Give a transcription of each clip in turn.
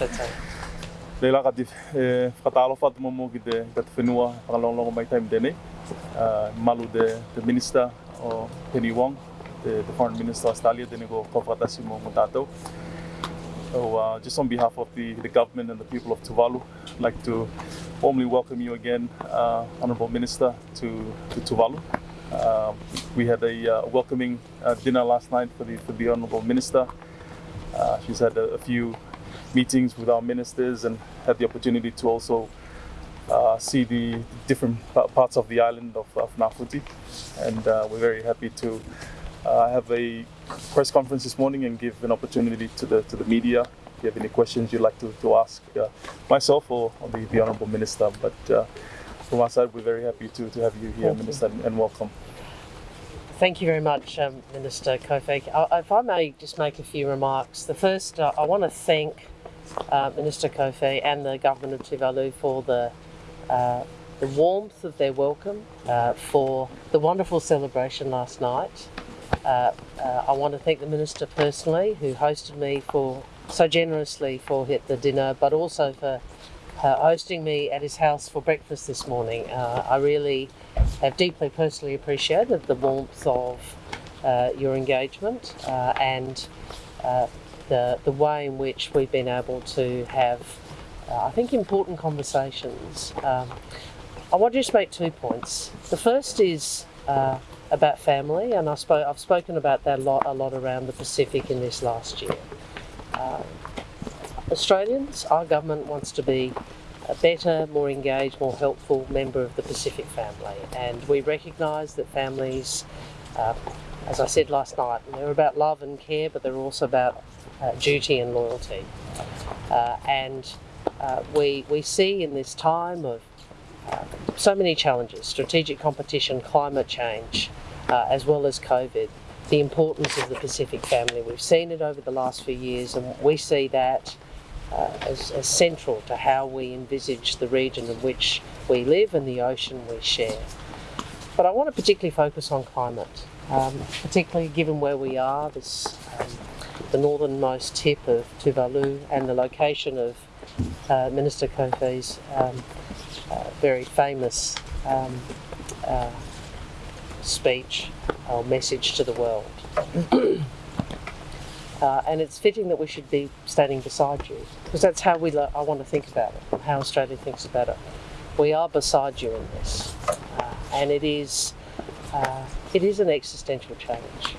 Tata. Leila ka e whakatalo whatu mo ki te ka te whenua whakalongongo mai taim tēnei. Uh, malu the, the minister o Penny Wong, the, the foreign minister of Australia, tēnei ko kawhakatasi mo mo tātou. So uh, just on behalf of the, the government and the people of Tuvalu, I'd like to warmly welcome you again, uh, Honourable Minister, to, to Tuvalu. Uh, we had a uh, welcoming uh, dinner last night for the, for the Honourable Minister. Uh, she's had a, a few meetings with our ministers and had the opportunity to also uh, see the different parts of the island of, of Nafuti. And uh, we're very happy to uh, have a press conference this morning and give an opportunity to the to the media. If you have any questions you'd like to, to ask uh, myself or, or the, the Honourable Minister. But uh, from our side, we're very happy to, to have you here. Minister, and, and welcome. Thank you very much, um, Minister Kofe. Uh, if I may just make a few remarks. The first, uh, I want to thank uh, Minister Kofe and the government of Tuvalu for the uh, the warmth of their welcome, uh, for the wonderful celebration last night. Uh, uh, I want to thank the minister personally, who hosted me for so generously for hit the dinner, but also for hosting me at his house for breakfast this morning. I really have deeply personally appreciated the warmth of uh, your engagement uh, and uh, the, the way in which we've been able to have, uh, I think, important conversations. Um, I want to just make two points. The first is uh, about family, and I spoke, I've spoken about that a lot, a lot around the Pacific in this last year. Uh, Australians, our government wants to be a better, more engaged, more helpful member of the Pacific family, and we recognise that families, uh, as I said last night, they're about love and care, but they're also about uh, duty and loyalty. Uh, and uh, we we see in this time of uh, so many challenges strategic competition, climate change, uh, as well as COVID, the importance of the Pacific family. We've seen it over the last few years, and we see that uh, as, as central to how we envisage the region in which we live and the ocean we share. But I want to particularly focus on climate, um, particularly given where we are, this um, the northernmost tip of Tuvalu and the location of uh, Minister Kofe's um, uh, very famous um, uh, speech or message to the world. uh, and it's fitting that we should be standing beside you because that's how we. I want to think about it. How Australia thinks about it. We are beside you in this, uh, and it is. Uh, it is an existential challenge.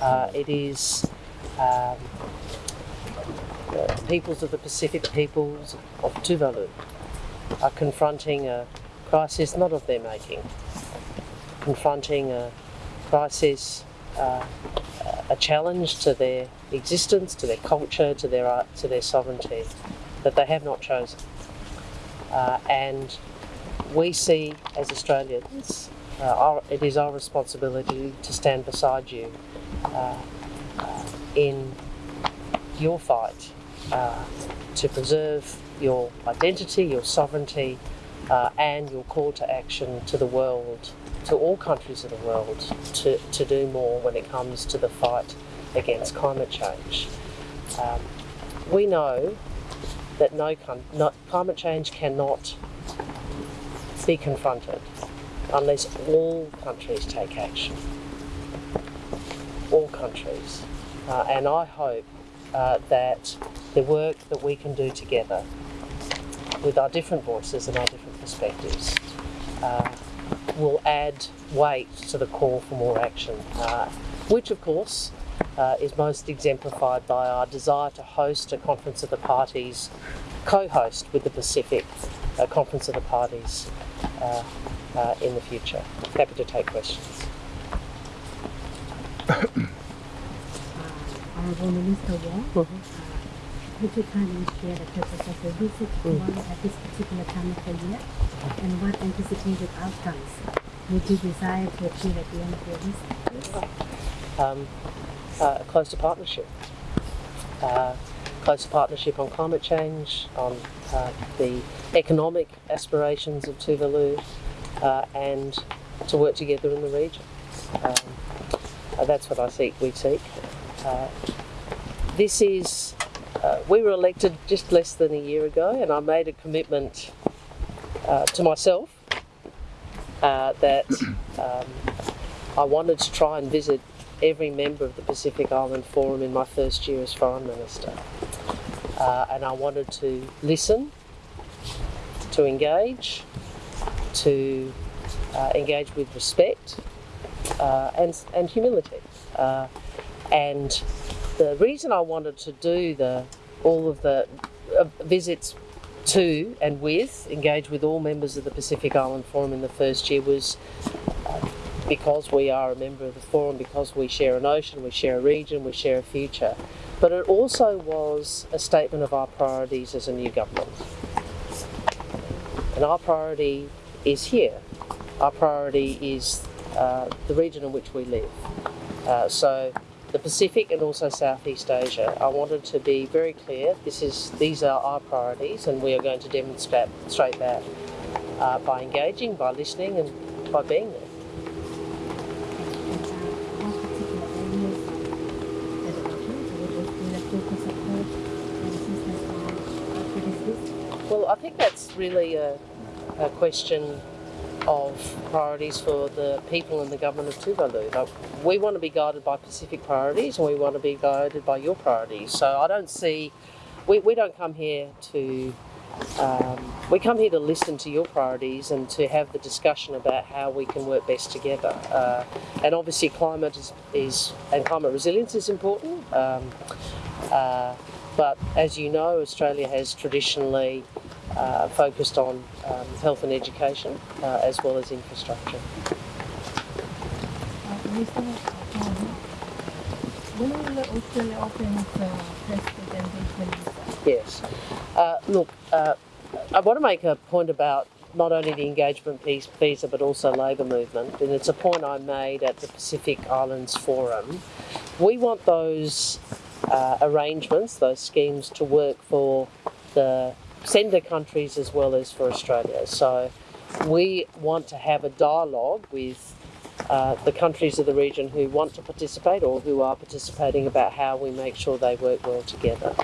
Uh, it is um, the peoples of the Pacific, peoples of Tuvalu, are confronting a crisis not of their making, confronting a crisis, uh, a challenge to their existence, to their culture, to their art, to their sovereignty that they have not chosen. Uh, and we see as Australians, uh, our, it is our responsibility to stand beside you uh, uh, in your fight uh, to preserve your identity, your sovereignty, uh, and your call to action to the world, to all countries of the world, to, to do more when it comes to the fight against climate change. Um, we know that no, climate change cannot be confronted unless all countries take action. All countries. Uh, and I hope uh, that the work that we can do together with our different voices and our different perspectives uh, will add weight to the call for more action, uh, which of course uh, is most exemplified by our desire to host a Conference of the Parties, co host with the Pacific a Conference of the Parties uh, uh, in the future. Happy to take questions. Honorable Minister Wong, uh, would you kindly share the purpose of the visit to Tuvalu at this particular time of the year, and what anticipated outcomes would you desire to achieve at the end of your visit? um, uh, a closer partnership. Uh, closer partnership on climate change, on uh, the economic aspirations of Tuvalu, uh, and to work together in the region. Um, uh, that's what I seek. We seek. Uh, this is we were elected just less than a year ago, and I made a commitment to myself that um, I wanted to try and visit every member of the Pacific Island Forum in my first year as Foreign Minister. Uh, and I wanted to listen, to engage, to uh, engage with respect uh, and, and humility. Uh, and the reason I wanted to do the all of the uh, visits to and with, engage with all members of the Pacific Island Forum in the first year was because we are a member of the forum, because we share an ocean, we share a region, we share a future. But it also was a statement of our priorities as a new government. And our priority is here. Our priority is uh, the region in which we live. Uh, so the Pacific and also Southeast Asia. I wanted to be very clear. This is these are our priorities, and we are going to demonstrate that uh, by engaging, by listening, and by being there. I think that's really a, a question of priorities for the people and the government of Tuvalu. Like, we want to be guided by Pacific priorities and we want to be guided by your priorities. So I don't see, we, we don't come here to, um, we come here to listen to your priorities and to have the discussion about how we can work best together. Uh, and obviously climate is, is, and climate resilience is important. Um, uh, but as you know, Australia has traditionally uh, focused on um, health and education uh, as well as infrastructure. Yes. Uh, look, uh, I want to make a point about not only the engagement piece visa but also labour movement, and it's a point I made at the Pacific Islands Forum. We want those uh, arrangements, those schemes, to work for the sender countries as well as for Australia. So we want to have a dialogue with uh, the countries of the region who want to participate or who are participating about how we make sure they work well together.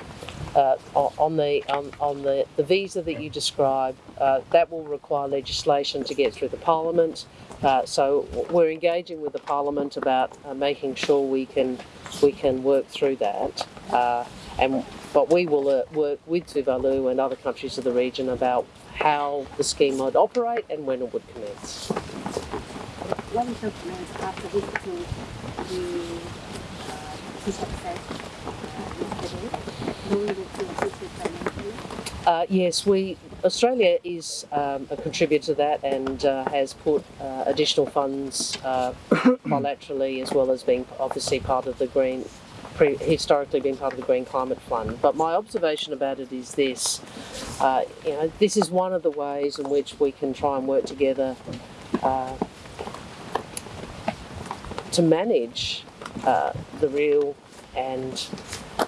Uh, on the on, on the, the visa that you describe, uh, that will require legislation to get through the Parliament. Uh, so we're engaging with the Parliament about uh, making sure we can we can work through that. Uh, and but we will uh, work with Tuvalu and other countries of the region about how the scheme might operate and when it would commence. What is your plans after visiting the uh, uh, yesterday? Will you to assist financially? Uh, yes, we Australia is um, a contributor to that and uh, has put uh, additional funds uh, bilaterally as well as being obviously part of the green historically been part of the Green Climate Fund. But my observation about it is this: uh, you know, this is one of the ways in which we can try and work together uh, to manage uh, the real and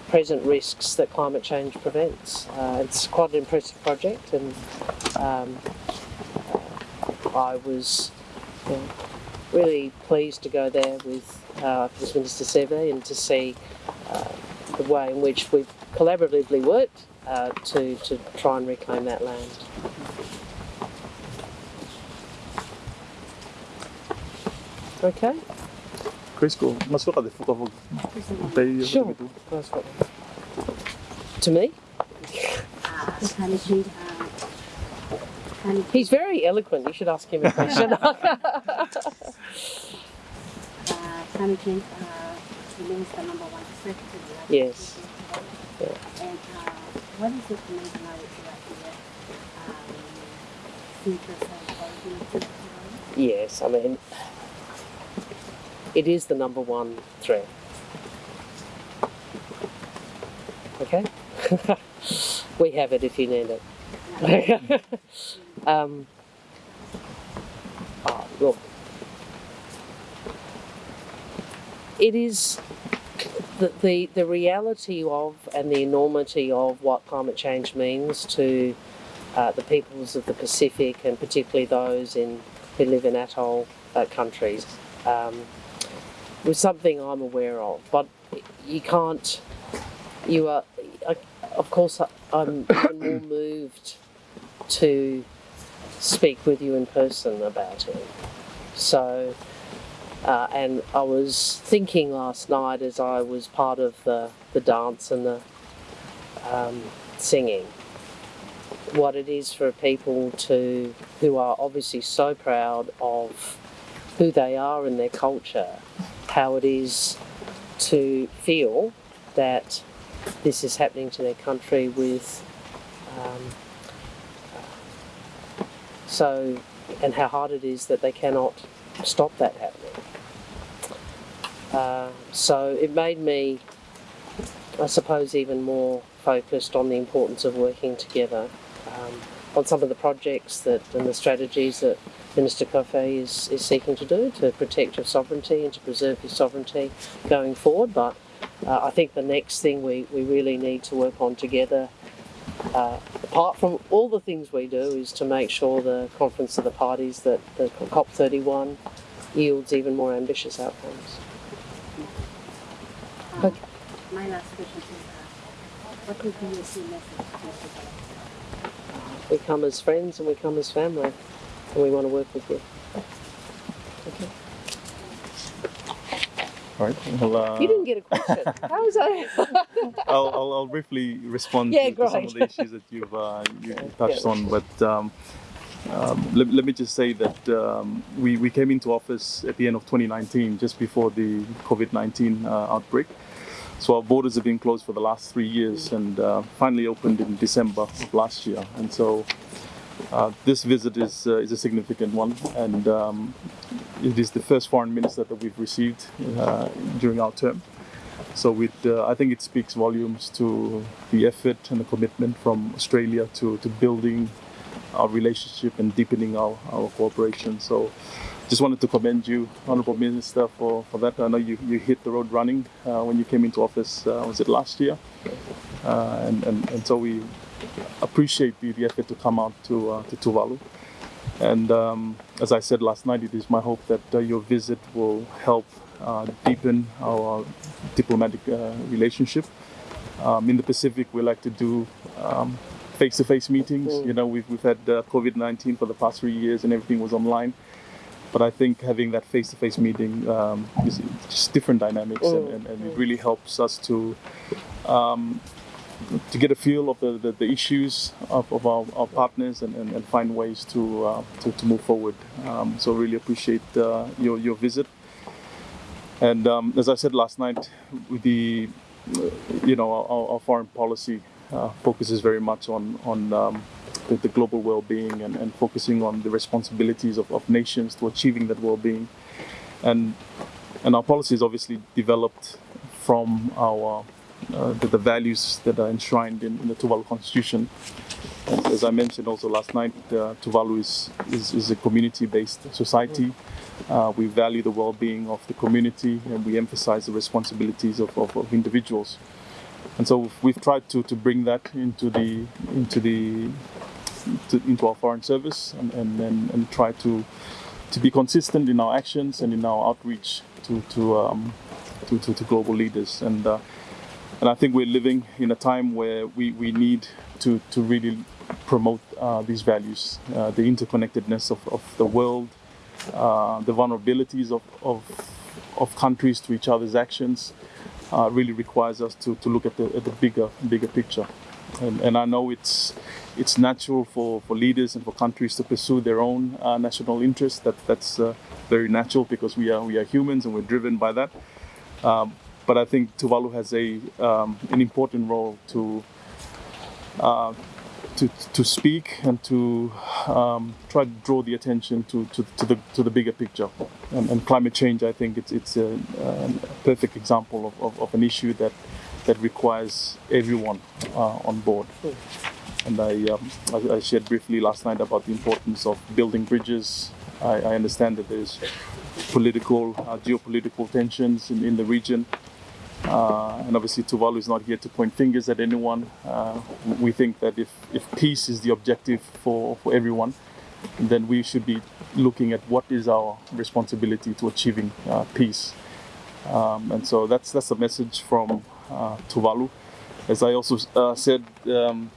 present risks that climate change prevents. Uh, it's quite an impressive project, and um, uh, I was. You know, really pleased to go there with uh, First Minister Seve and to see uh, the way in which we've collaboratively worked uh, to, to try and reclaim that land. Okay? Chris ko, mas ka de fuka fog. Tay Sure. To me? Uh, climate change, climate He's very eloquent. You should ask him a question. uh, climate change uh, remains the number one threat to the life Yes. Yeah. And uh, what is the conventionality right here? Um, yes, I mean, it is the number one threat. Okay? we have it if you need it. um, oh, look, it is the, the, the reality of and the enormity of what climate change means to uh, the peoples of the Pacific and particularly those in who live in atoll uh, countries um, was something I'm aware of. But you can't, you are, I, of course, I'm more moved to speak with you in person about it. So, uh, and I was thinking last night as I was part of the, the dance and the um, singing, what it is for people to who are obviously so proud of who they are and their culture, how it is to feel that this is happening to their country with um, so and how hard it is that they cannot stop that happening. Uh, so it made me, I suppose, even more focused on the importance of working together um, on some of the projects that and the strategies that Minister Kofe is, is seeking to do to protect your sovereignty and to preserve your sovereignty going forward. But uh, I think the next thing we, we really need to work on together, uh, apart from all the things we do, is to make sure the Conference of the Parties that the COP31 yields even more ambitious outcomes. My last question is, uh, what would be your key message to Mr. We come as friends and we come as family, and we want to work with you. Okay. All right. Well, uh, You didn't get a question. How was I? I'll, I'll, I'll briefly respond Yeah, to, to some of the issues that you've uh, you, you touched yeah. on, but um, um, let, let me just say that um, we, we came into office at the end of 2019, just before the COVID-19 uh, outbreak. So our borders have been closed for the last three years and uh, finally opened in December of last year. And so uh, this visit is, uh, is a significant one, and um, it is the first foreign minister that we've received uh, during our term. So it, uh, I think it speaks volumes to the effort and the commitment from Australia to, to building our relationship and deepening our, our cooperation. So just wanted to commend you, Honourable Minister, for, for that. I know you, you hit the road running uh, when you came into office, uh, was it last year? Uh, and, and, and so we appreciate the, the effort to come out to, uh, to Tuvalu. And um, as I said last night, it is my hope that uh, your visit will help uh, deepen our diplomatic relationship. Um, in the Pacific, we like to do um, face-to-face meetings. Mm. You know, we've, we've had uh, COVID-19 for the past three years and everything was online. But I think having that face-to-face meeting um, is just different dynamics and, Mm. and, and it really helps us to um, to get a feel of the, the, the issues of, of our, our partners and, and, and find ways to, uh, to, to move forward. Um, so really appreciate uh, your, your visit. And um, as I said last night, with the you know our, our foreign policy uh, focuses very much on on um, the, the global well-being and, and focusing on the responsibilities of, of nations to achieving that well-being. And and our policy is obviously developed from our uh, the, the values that are enshrined in, in the Tuvalu Constitution. And as I mentioned also last night, uh, Tuvalu is, is, is a community-based society. Uh, we value the well-being of the community and we emphasize the responsibilities of, of, of individuals. And so we've tried to, to bring that into the into the to, into our foreign service and, and, and, and try to to be consistent in our actions and in our outreach to to um, to, to, to global leaders. And uh, and I think we're living in a time where we, we need to, to really promote uh, these values, uh, the interconnectedness of, of the world, uh, the vulnerabilities of, of, of countries to each other's actions uh, really requires us to, to look at the, at the bigger bigger picture. And, and I know it's it's natural for, for leaders and for countries to pursue their own uh, national interests. That that's uh, very natural because we are we are humans and we're driven by that. Um, but I think Tuvalu has a um, an important role to uh, to to speak and to um, try to draw the attention to, to, to the to the bigger picture. And, and climate change, I think it's it's a, a perfect example of, of, of an issue that that requires everyone uh, on board. And I, um, I I shared briefly last night about the importance of building bridges. I, I understand that there's political, uh, geopolitical tensions in, in the region. Uh, and obviously, Tuvalu is not here to point fingers at anyone. Uh, we think that if, if peace is the objective for, for everyone, then we should be looking at what is our responsibility to achieving uh, peace. Um, and so that's that's a message from uh, Tuvalu. as I also uh, said, um,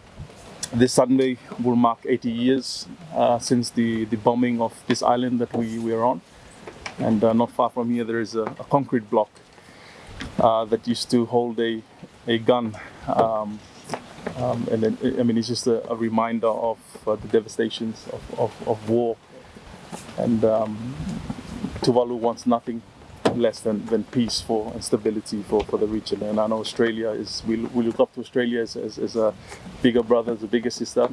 this Sunday will mark 80 years uh, since the, the bombing of this island that we, we are on. And uh, not far from here, there is a, a concrete block uh, that used to hold a, a gun. Um, um, and then, I mean, it's just a, a reminder of uh, the devastations of, of, of war. And um, Tuvalu wants nothing less than, than peace for and stability for, for the region. And I know Australia is, we, we look up to Australia as, as, as a bigger brother, as a bigger sister.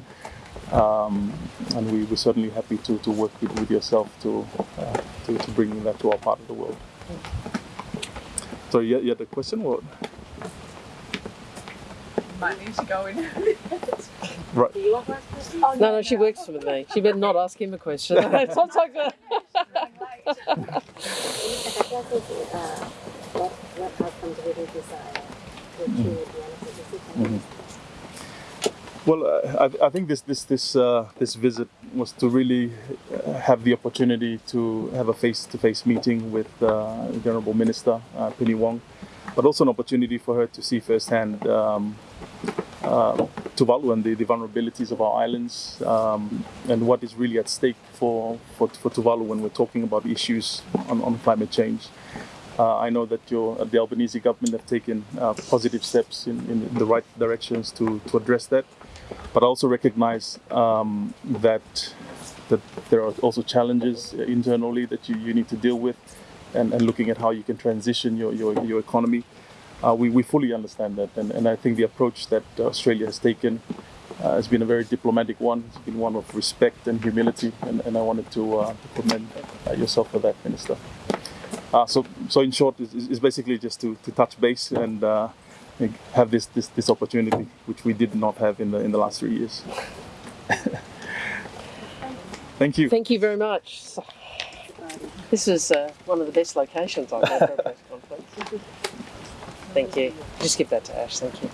Um, and we, we're certainly happy to, to work with, with yourself to, uh, to, to bring that to our part of the world. So you, you had a question? Or? Might need to go in. Right. Do you want to ask questions? No, no, she works with me. She better not ask him a question. it's what, outcomes would you desire to achieve the visit? Well, uh, I, I think this this this uh, this visit was to really uh, have the opportunity to have a face-to-face meeting with uh, the Honourable Minister uh, Penny Wong, but also an opportunity for her to see firsthand um, uh, Tuvalu and the, the vulnerabilities of our islands um, and what is really at stake for, for, for Tuvalu when we're talking about issues on, on climate change. Uh, I know that your, the Albanese government have taken uh, positive steps in, in the right directions to, to address that, but I also recognize um, that that there are also challenges internally that you, you need to deal with, and, and looking at how you can transition your, your, your economy. Uh, we, we fully understand that, and, and I think the approach that Australia has taken uh, has been a very diplomatic one. It's been one of respect and humility, and, and I wanted to, uh, to commend uh, yourself for that, Minister. Uh, so, so in short, it's, it's basically just to, to touch base and uh, have this, this this opportunity, which we did not have in the in the last three years. Thank you. Thank you very much. This is uh, one of the best locations I've had for a press conference. Thank you. Just give that to Ash. Thank you.